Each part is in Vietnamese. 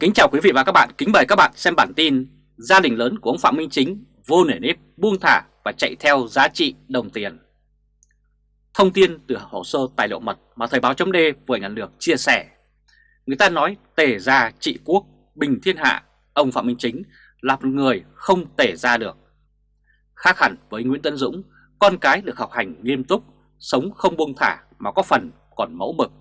Kính chào quý vị và các bạn, kính mời các bạn xem bản tin Gia đình lớn của ông Phạm Minh Chính vô nể nếp buông thả và chạy theo giá trị đồng tiền. Thông tin từ hồ sơ tài liệu mật mà Thời báo chấm vừa nhận được chia sẻ. Người ta nói tể gia trị quốc, bình thiên hạ Ông Phạm Minh Chính là một người không tể ra được. Khác hẳn với Nguyễn Tân Dũng, con cái được học hành nghiêm túc, sống không buông thả mà có phần còn mẫu mực.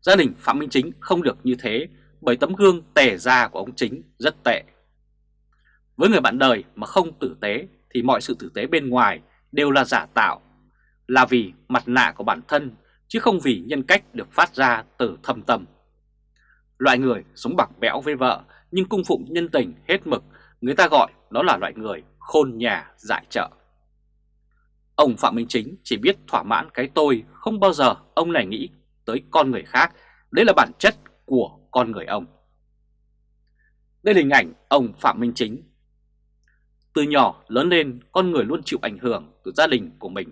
Gia đình Phạm Minh Chính không được như thế bởi tấm gương tẻ ra của ông Chính rất tệ. Với người bạn đời mà không tử tế thì mọi sự tử tế bên ngoài đều là giả tạo, là vì mặt nạ của bản thân chứ không vì nhân cách được phát ra từ thâm tâm. Loại người sống bạc bẽo với vợ nhưng cung phụng nhân tình hết mực, người ta gọi đó là loại người khôn nhà giải trợ. Ông Phạm Minh Chính chỉ biết thỏa mãn cái tôi, không bao giờ ông này nghĩ tới con người khác, đấy là bản chất của con người ông. Đây là hình ảnh ông Phạm Minh Chính. Từ nhỏ lớn lên, con người luôn chịu ảnh hưởng từ gia đình của mình.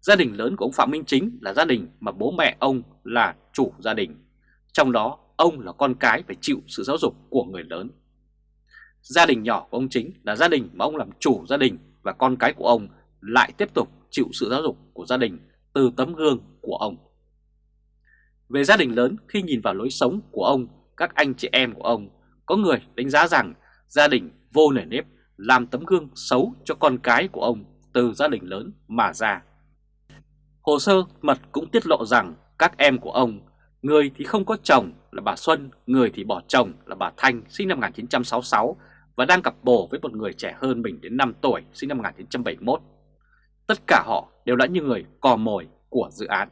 Gia đình lớn của ông Phạm Minh Chính là gia đình mà bố mẹ ông là chủ gia đình. Trong đó, ông là con cái phải chịu sự giáo dục của người lớn. Gia đình nhỏ của ông Chính là gia đình mà ông làm chủ gia đình và con cái của ông lại tiếp tục chịu sự giáo dục của gia đình từ tấm gương của ông. Về gia đình lớn khi nhìn vào lối sống của ông, các anh chị em của ông, có người đánh giá rằng gia đình vô nề nếp làm tấm gương xấu cho con cái của ông từ gia đình lớn mà ra. Hồ sơ mật cũng tiết lộ rằng các em của ông, người thì không có chồng là bà Xuân, người thì bỏ chồng là bà Thanh sinh năm 1966 và đang cặp bồ với một người trẻ hơn mình đến 5 tuổi sinh năm 1971. Tất cả họ đều là những người cò mồi của dự án.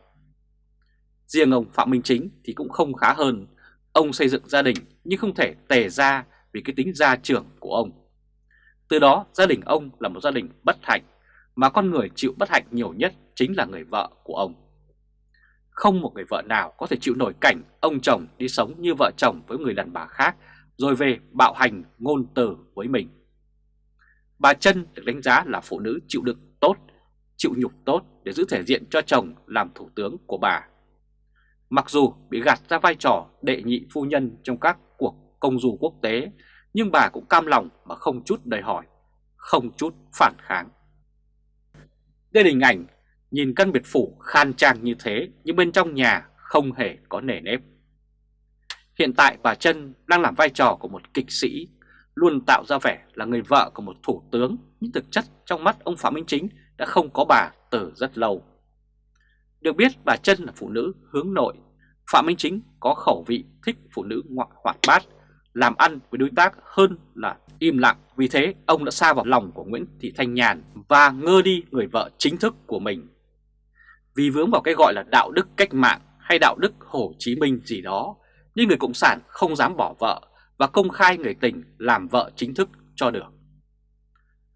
Riêng ông Phạm Minh Chính thì cũng không khá hơn. Ông xây dựng gia đình nhưng không thể tề ra vì cái tính gia trưởng của ông. Từ đó gia đình ông là một gia đình bất hạnh, mà con người chịu bất hạnh nhiều nhất chính là người vợ của ông. Không một người vợ nào có thể chịu nổi cảnh ông chồng đi sống như vợ chồng với người đàn bà khác rồi về bạo hành ngôn từ với mình. Bà Trân được đánh giá là phụ nữ chịu đựng tốt, chịu nhục tốt để giữ thể diện cho chồng làm thủ tướng của bà. Mặc dù bị gạt ra vai trò đệ nhị phu nhân trong các cuộc công du quốc tế, nhưng bà cũng cam lòng mà không chút đòi hỏi, không chút phản kháng. Đây là hình ảnh nhìn căn biệt phủ khan trang như thế nhưng bên trong nhà không hề có nề nếp. Hiện tại bà Trân đang làm vai trò của một kịch sĩ, luôn tạo ra vẻ là người vợ của một thủ tướng, nhưng thực chất trong mắt ông Phạm Minh Chính đã không có bà từ rất lâu. Được biết bà Trân là phụ nữ hướng nội, Phạm Minh Chính có khẩu vị thích phụ nữ ngoại hoạt bát, làm ăn với đối tác hơn là im lặng. Vì thế ông đã xa vào lòng của Nguyễn Thị Thanh Nhàn và ngơ đi người vợ chính thức của mình. Vì vướng vào cái gọi là đạo đức cách mạng hay đạo đức Hồ Chí Minh gì đó, nhưng người Cộng sản không dám bỏ vợ và công khai người tình làm vợ chính thức cho được.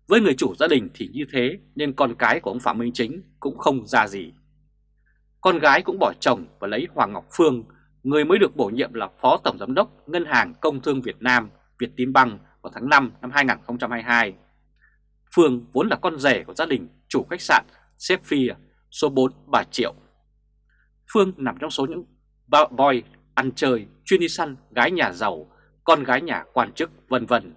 Với người chủ gia đình thì như thế nên con cái của ông Phạm Minh Chính cũng không ra gì. Con gái cũng bỏ chồng và lấy Hoàng Ngọc Phương, người mới được bổ nhiệm là Phó Tổng Giám đốc Ngân hàng Công thương Việt Nam, Việt Tín Băng vào tháng 5 năm 2022. Phương vốn là con rể của gia đình chủ khách sạn Sephir số 4 Bà Triệu. Phương nằm trong số những boy ăn chơi, chuyên đi săn, gái nhà giàu, con gái nhà quan chức vân vân.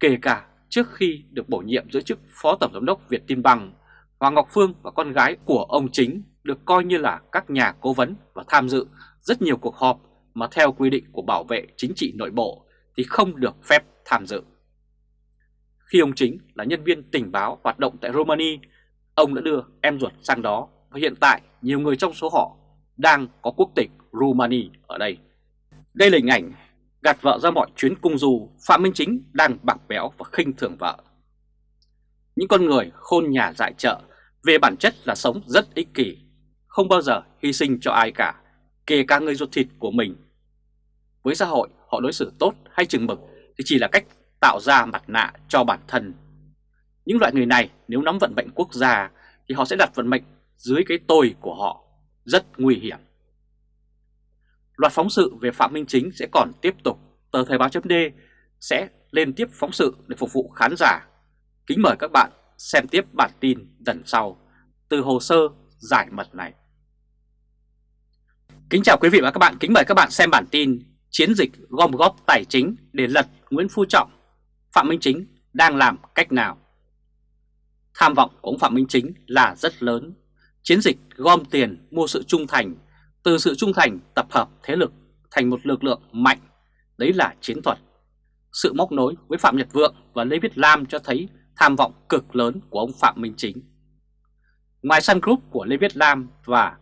Kể cả trước khi được bổ nhiệm giữ chức Phó Tổng Giám đốc Việt Tin Băng, Hoàng Ngọc Phương và con gái của ông chính được coi như là các nhà cố vấn và tham dự rất nhiều cuộc họp mà theo quy định của bảo vệ chính trị nội bộ thì không được phép tham dự. Khi ông chính là nhân viên tình báo hoạt động tại Romania, ông đã đưa em ruột sang đó và hiện tại nhiều người trong số họ đang có quốc tịch Romania ở đây. Đây là hình ảnh gạt vợ ra mọi chuyến cung du, Phạm Minh Chính đang bạc béo và khinh thường vợ. Những con người khôn nhà dại chợ về bản chất là sống rất ích kỷ, không bao giờ hy sinh cho ai cả, kể cả người ruột thịt của mình. Với xã hội, họ đối xử tốt hay chừng mực thì chỉ là cách tạo ra mặt nạ cho bản thân. Những loại người này nếu nắm vận mệnh quốc gia thì họ sẽ đặt vận mệnh dưới cái tôi của họ, rất nguy hiểm. Loạt phóng sự về Phạm Minh Chính sẽ còn tiếp tục. Tờ Thời báo chấm sẽ lên tiếp phóng sự để phục vụ khán giả. Kính mời các bạn xem tiếp bản tin lần sau từ hồ sơ giải mật này. Kính chào quý vị và các bạn, kính mời các bạn xem bản tin chiến dịch gom góp tài chính để lật Nguyễn Phú Trọng, Phạm Minh Chính đang làm cách nào? Tham vọng của ông Phạm Minh Chính là rất lớn. Chiến dịch gom tiền mua sự trung thành, từ sự trung thành tập hợp thế lực thành một lực lượng mạnh, đấy là chiến thuật. Sự móc nối với Phạm Nhật Vượng và Lê Viết Lam cho thấy tham vọng cực lớn của ông Phạm Minh Chính. Ngoài Sun Group của Lê Viết Lam và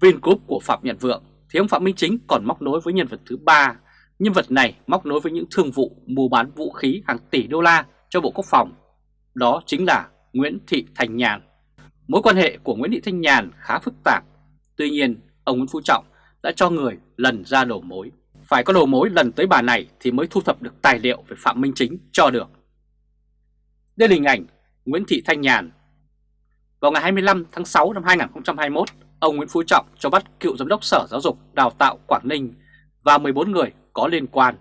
Vingroup của Phạm Nhật Vượng thì ông Phạm Minh Chính còn móc nối với nhân vật thứ ba. Nhân vật này móc nối với những thương vụ mua bán vũ khí hàng tỷ đô la cho Bộ Quốc phòng. Đó chính là Nguyễn Thị Thanh Nhàn. Mối quan hệ của Nguyễn Thị Thanh Nhàn khá phức tạp. Tuy nhiên, ông Nguyễn Phú Trọng đã cho người lần ra đầu mối. Phải có đầu mối lần tới bà này thì mới thu thập được tài liệu về Phạm Minh Chính cho được. Đây là hình ảnh Nguyễn Thị Thanh Nhàn. Vào ngày 25 tháng 6 năm 2021, ông Nguyễn Phú Trọng cho bắt cựu giám đốc Sở Giáo dục Đào tạo Quảng Ninh và 14 người có liên quan.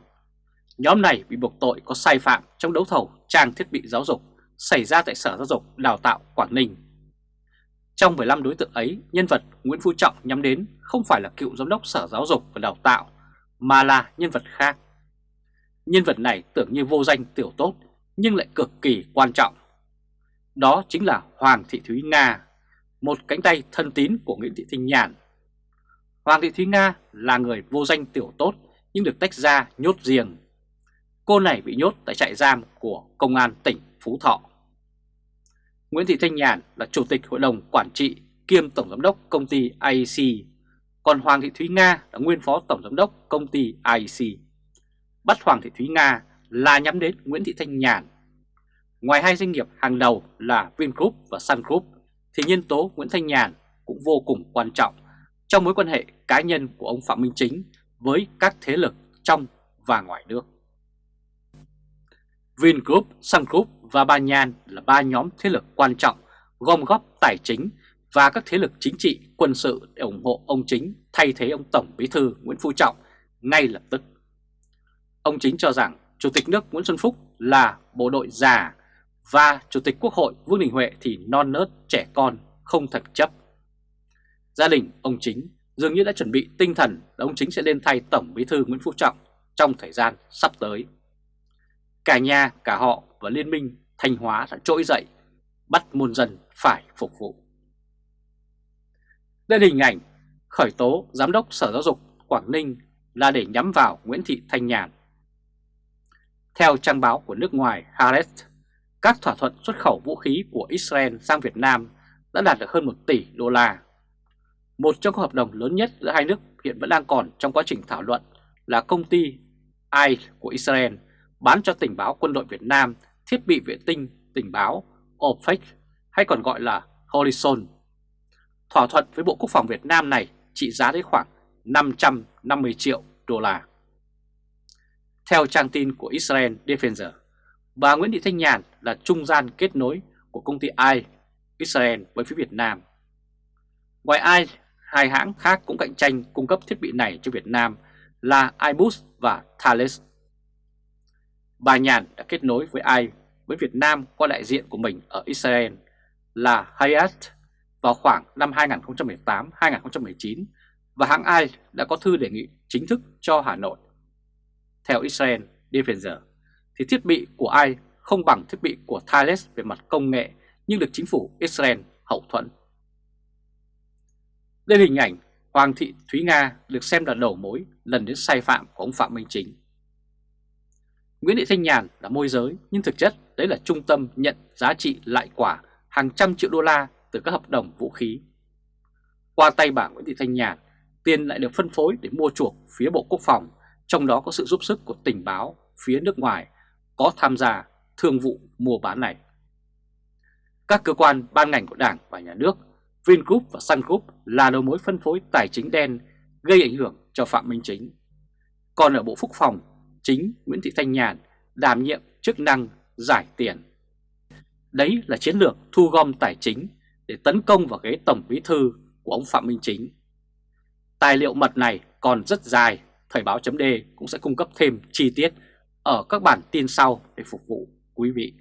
Nhóm này bị buộc tội có sai phạm trong đấu thầu trang thiết bị giáo dục xảy ra tại Sở Giáo dục Đào tạo Quảng Ninh. Trong 15 đối tượng ấy, nhân vật Nguyễn Phú Trọng nhắm đến không phải là cựu giám đốc Sở Giáo dục và Đào tạo, mà là nhân vật khác. Nhân vật này tưởng như vô danh tiểu tốt, nhưng lại cực kỳ quan trọng. Đó chính là Hoàng Thị Thúy Nga, một cánh tay thân tín của Nguyễn Thị Thanh Nhàn. Hoàng Thị Thúy Nga là người vô danh tiểu tốt nhưng được tách ra nhốt riêng. Cô này bị nhốt tại trại giam của Công an tỉnh Phú Thọ. Nguyễn Thị Thanh Nhàn là Chủ tịch Hội đồng Quản trị kiêm Tổng Giám đốc công ty IEC, còn Hoàng Thị Thúy Nga là nguyên Phó Tổng Giám đốc công ty IEC. Bắt Hoàng Thị Thúy Nga là nhắm đến Nguyễn Thị Thanh Nhàn. Ngoài hai doanh nghiệp hàng đầu là Vingroup và Sun Group, thì nhân tố Nguyễn Thanh Nhàn cũng vô cùng quan trọng trong mối quan hệ cá nhân của ông Phạm Minh Chính với các thế lực trong và ngoài nước. Vingroup, Sun Group và Ba Nhan là ba nhóm thế lực quan trọng gom góp tài chính và các thế lực chính trị, quân sự để ủng hộ ông Chính thay thế ông Tổng Bí thư Nguyễn Phú Trọng ngay lập tức. Ông Chính cho rằng Chủ tịch nước Nguyễn Xuân Phúc là bộ đội già và Chủ tịch Quốc hội Vương Đình Huệ thì non nớt trẻ con, không thật chấp. Gia đình ông Chính dường như đã chuẩn bị tinh thần là ông Chính sẽ lên thay Tổng Bí thư Nguyễn Phú Trọng trong thời gian sắp tới. Cả nhà, cả họ và Liên minh Thanh Hóa đã trỗi dậy, bắt muôn dân phải phục vụ. Đây là hình ảnh khởi tố Giám đốc Sở Giáo dục Quảng Ninh là để nhắm vào Nguyễn Thị Thanh Nhàn. Theo trang báo của nước ngoài Haaretz, các thỏa thuận xuất khẩu vũ khí của Israel sang Việt Nam đã đạt được hơn 1 tỷ đô la. Một trong các hợp đồng lớn nhất giữa hai nước hiện vẫn đang còn trong quá trình thảo luận là công ty AI của Israel bán cho tình báo quân đội Việt Nam thiết bị vệ tinh tình báo OPEC hay còn gọi là Horizon. Thỏa thuận với Bộ Quốc phòng Việt Nam này trị giá đến khoảng 550 triệu đô la. Theo trang tin của Israel Defender, bà Nguyễn Thị Thanh Nhàn là trung gian kết nối của công ty AI Israel với phía Việt Nam. Ngoài AI, hai hãng khác cũng cạnh tranh cung cấp thiết bị này cho Việt Nam là iBus và Thales. Bà Nhàn đã kết nối với AI với Việt Nam qua đại diện của mình ở Israel là Hayat vào khoảng năm 2018-2019 và hãng AI đã có thư đề nghị chính thức cho Hà Nội. Theo Israel Defender, thì thiết bị của AI không bằng thiết bị của Thales về mặt công nghệ nhưng được chính phủ Israel hậu thuẫn. Đây là hình ảnh Hoàng thị Thúy Nga được xem là đầu mối lần đến sai phạm của ông Phạm Minh Chính. Nguyễn Thị Thanh Nhàn là môi giới nhưng thực chất đấy là trung tâm nhận giá trị lại quả hàng trăm triệu đô la từ các hợp đồng vũ khí. Qua tay bà Nguyễn Thị Thanh Nhàn, tiền lại được phân phối để mua chuộc phía Bộ Quốc phòng, trong đó có sự giúp sức của tình báo phía nước ngoài có tham gia thương vụ mua bán này. Các cơ quan ban ngành của Đảng và Nhà nước, Vingroup và Sun Group là đầu mối phân phối tài chính đen gây ảnh hưởng cho Phạm Minh Chính. Còn ở Bộ Quốc phòng, chính Nguyễn Thị Thanh Nhàn đảm nhiệm chức năng giải tiền. Đấy là chiến lược thu gom tài chính để tấn công vào ghế Tổng Bí Thư của ông Phạm Minh Chính. Tài liệu mật này còn rất dài, Thời báo chấm cũng sẽ cung cấp thêm chi tiết ở các bản tin sau để phục vụ quý vị.